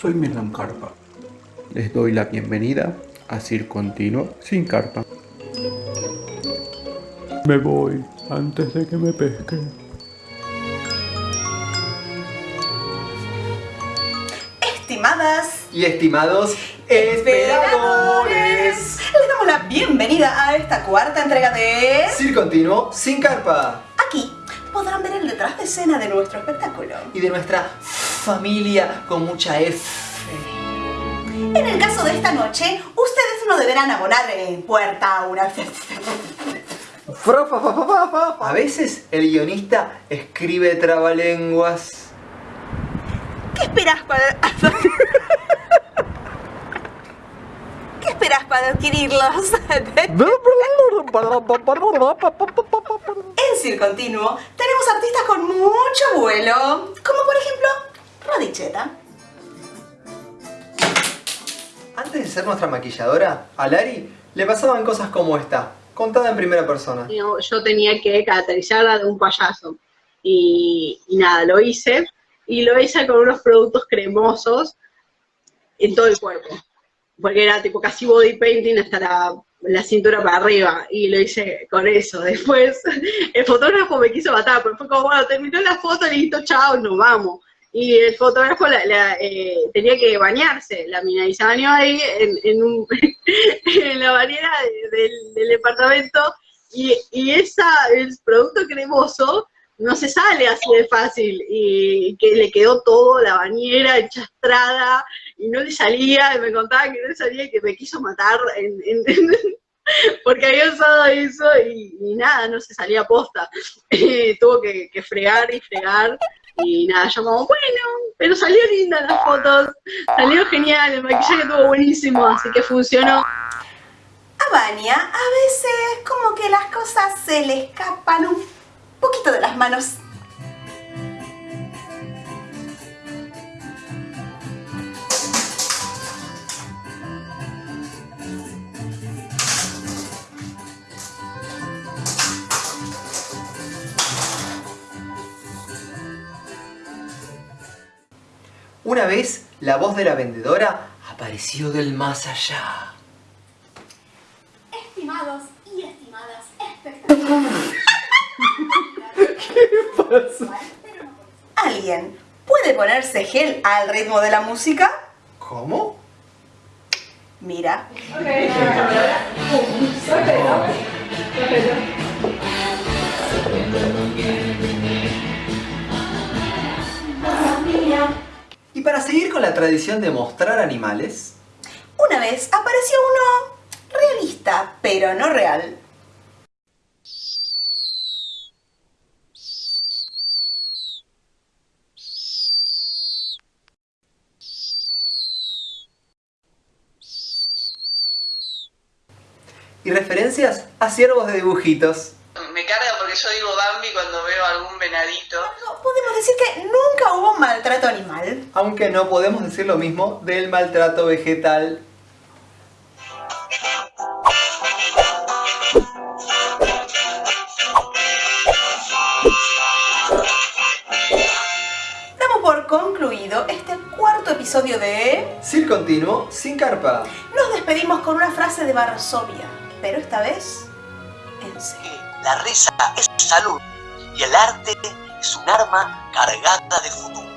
soy Milan Carpa. Les doy la bienvenida a Cir Continuo sin carpa. Me voy antes de que me pesquen. Estimadas y estimados esperadores, les damos la bienvenida a esta cuarta entrega de... Cir Continuo sin carpa. Aquí podrán ver el detrás de escena de nuestro espectáculo. Y de nuestra familia con mucha F. En el caso de esta noche, ustedes no deberán abonar en puerta una... A veces el guionista escribe trabalenguas. ¿Qué esperas para... ¿Qué esperas para adquirirlos? en Circo Continuo tenemos artistas con mucho vuelo, como por ejemplo Radicheta. Antes de ser nuestra maquilladora, a Lari le pasaban cosas como esta, contada en primera persona. Yo tenía que caracterizarla de un payaso. Y, y, nada, lo hice. Y lo hice con unos productos cremosos en todo el cuerpo. Porque era tipo casi body painting hasta la, la cintura para arriba. Y lo hice con eso. Después el fotógrafo me quiso matar, pero fue como, bueno, terminó la foto, listo, chao, nos vamos y el fotógrafo eh, tenía que bañarse, la mina, y se bañó ahí en, en, la bañera del, departamento, y, y esa, el producto cremoso no se sale así de fácil, y que le quedó todo, la bañera enchastrada, y no le salía, y me contaba que no le salía, y que me quiso matar porque había usado eso, y, nada, no se salía posta. tuvo que fregar y fregar, y nada, yo como, bueno, pero salió linda las fotos, salió genial, el maquillaje estuvo buenísimo, así que funcionó. A Vania a veces como que las cosas se le escapan un poquito de las manos. Una vez, la voz de la vendedora apareció del más allá. Estimados y estimadas espectadores. ¿Qué pasa? ¿Alguien puede ponerse gel al ritmo de la música? ¿Cómo? Mira. Y para seguir con la tradición de mostrar animales... Una vez apareció uno realista, pero no real. Y referencias a ciervos de dibujitos yo digo Bambi cuando veo algún venadito. podemos decir que nunca hubo maltrato animal. Aunque no podemos decir lo mismo del maltrato vegetal. Damos por concluido este cuarto episodio de... Sin Continuo, sin carpa. Nos despedimos con una frase de Varsovia, pero esta vez. La risa es salud y el arte es un arma cargada de futuro.